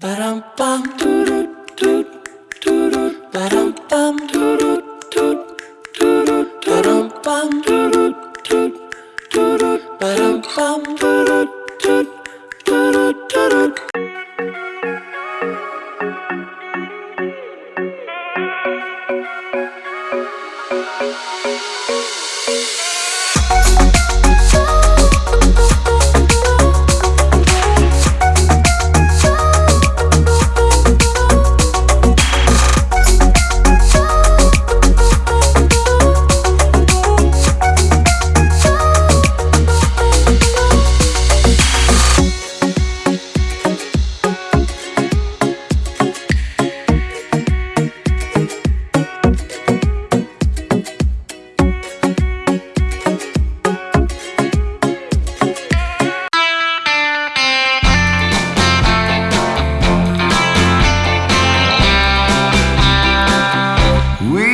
Ba-dum bum doo doo doo doo doo ba-dum doo doo doo doo doo ba-dum doo doo doo doo doo ba-dum doo doo doo doo We